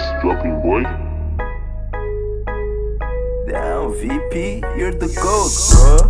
Nice dropping, boy. Damn, VP, you're the GOAT, bro.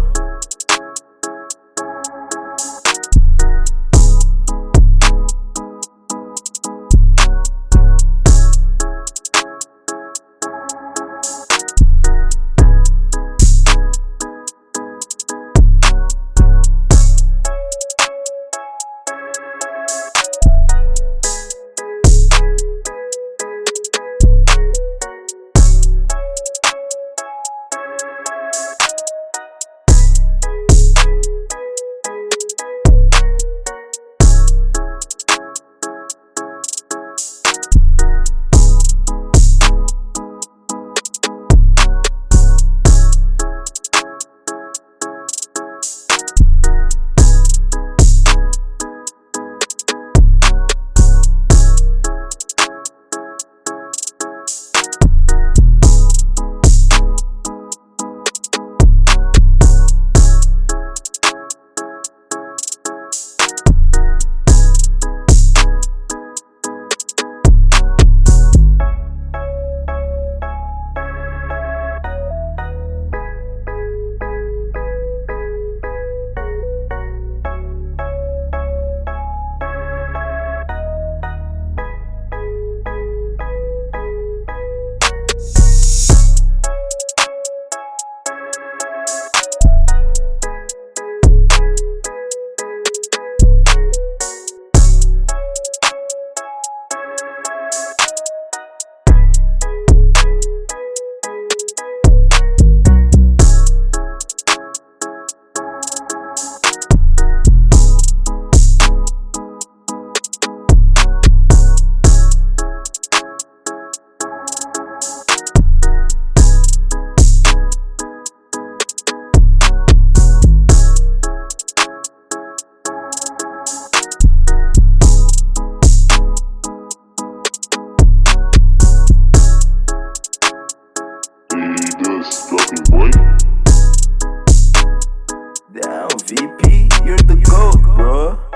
DP, you're the GOAT, bro.